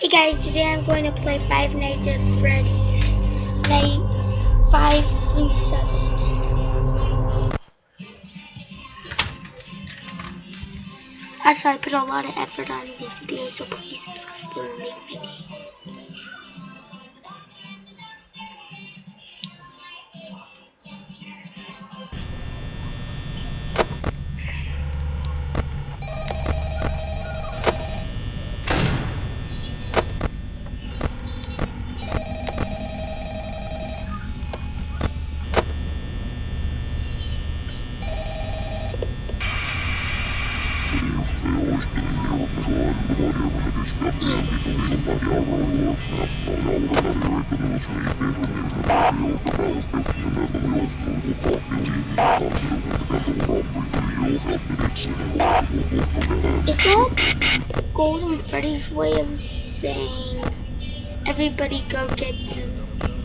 Hey guys, today I'm going to play Five Nights at Freddy's Night 5 through 7. Also, I put a lot of effort on these videos, so please subscribe. Will make my day. Is that Golden Freddy's way of saying everybody go get them?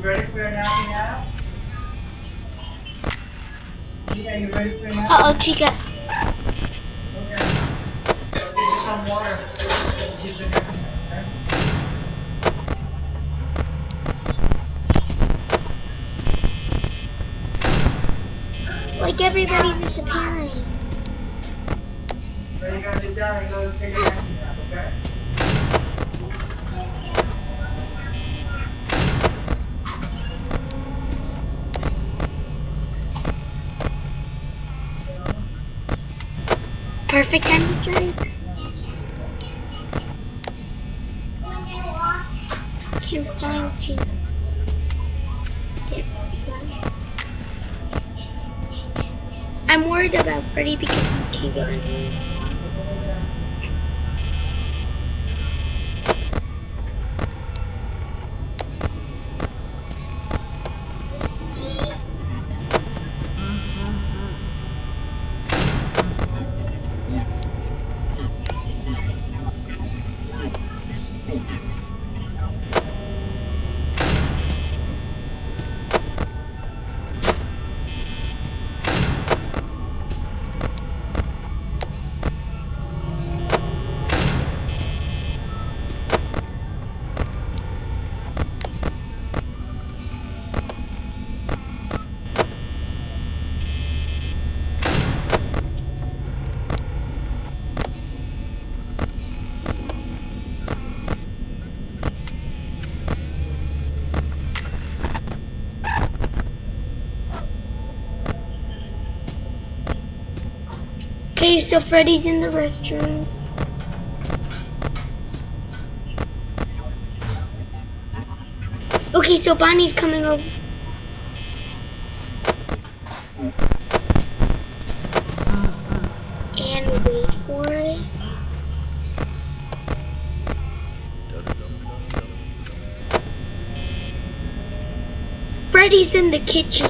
You ready for your nappy? Yeah, you ready for your nap? Uh oh, Chica. Okay. I'll get you some water. Get you nappy nap, okay? Like everybody's disappearing. You gotta get down and go take a nappy nap, okay? Perfect time strike. Can't find you. I'm worried about Freddy because he can't get so Freddy's in the restrooms. Okay, so Bonnie's coming over. And wait for it. Freddy's in the kitchen.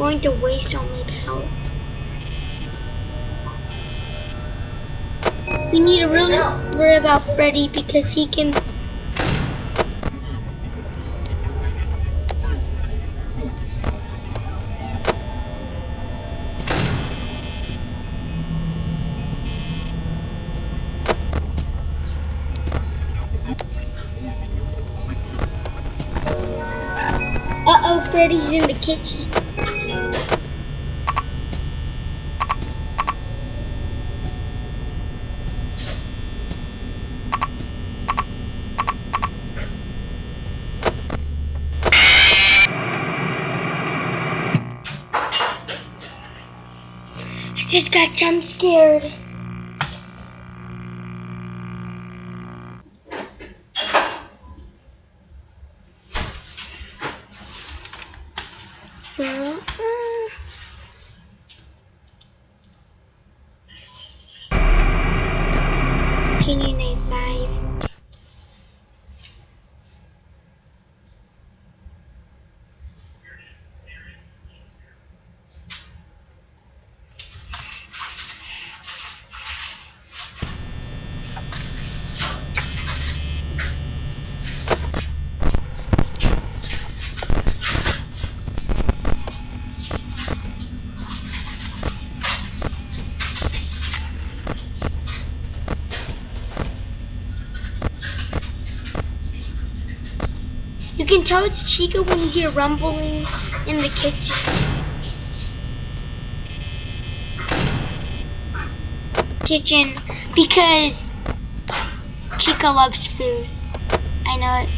going to waste all my power. We need to really worry about Freddy because he can... Uh-oh, Freddy's in the kitchen. Jump scared. Continue can tell it's Chica when you hear rumbling in the kitchen. Kitchen because Chica loves food. I know it.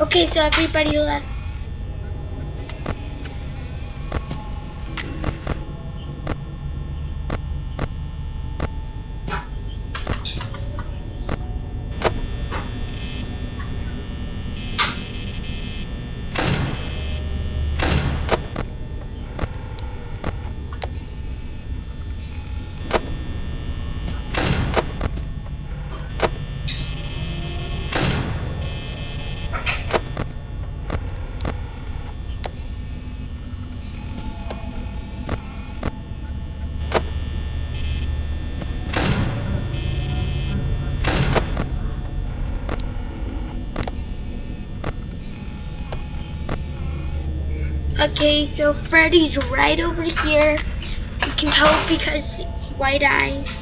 Okay, so everybody left. Okay, so Freddy's right over here. You can tell because white eyes.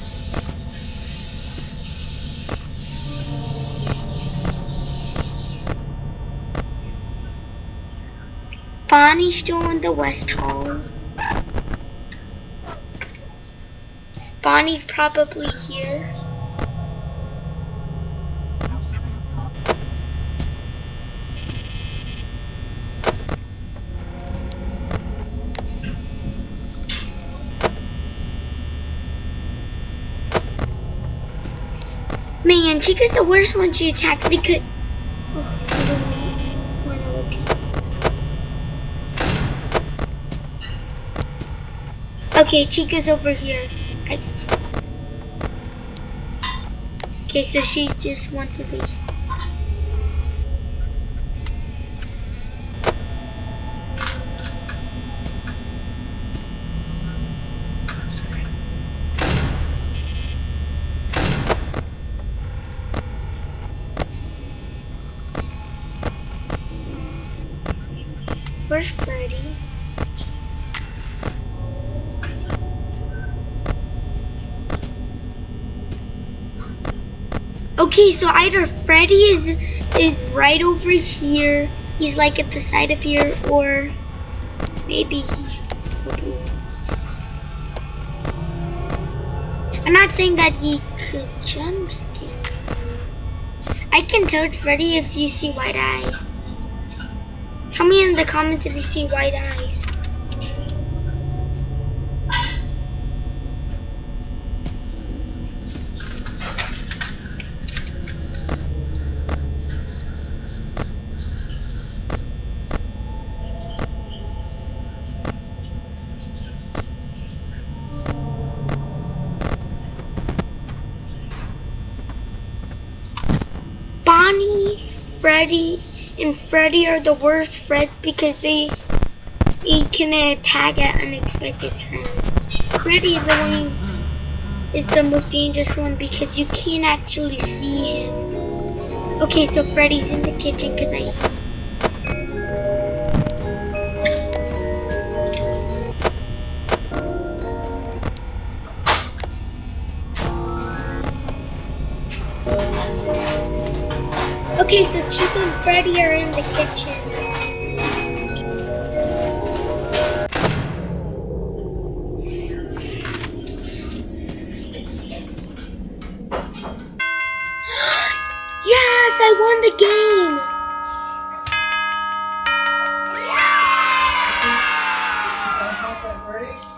Bonnie's still in the West Hall. Bonnie's probably here. Chica's the worst when she attacks because. Oh. Okay, Chica's over here. I... Okay, so she just wanted these. Where's Freddy? Okay, so either Freddy is is right over here. He's like at the side of here, or maybe he was. I'm not saying that he could jump scare. I can tell Freddy if you see white eyes. Tell me in the comments if you see white eyes. Bonnie, Freddy, and Freddy are the worst Freds because they they can attack at unexpected times. Freddy is the one is the most dangerous one because you can't actually see him. Okay, so Freddy's in the kitchen because I Freddy are in the kitchen. yes, I won the game.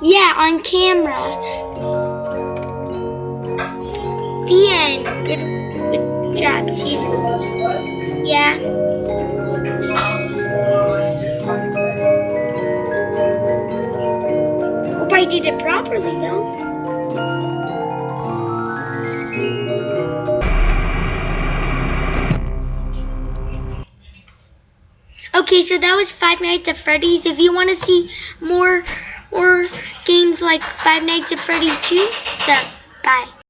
Yeah, on camera. The end. Good, Let's play. Yeah. Hope I did it properly though. Okay, so that was Five Nights at Freddy's. If you want to see more or games like Five Nights at Freddy's 2, sub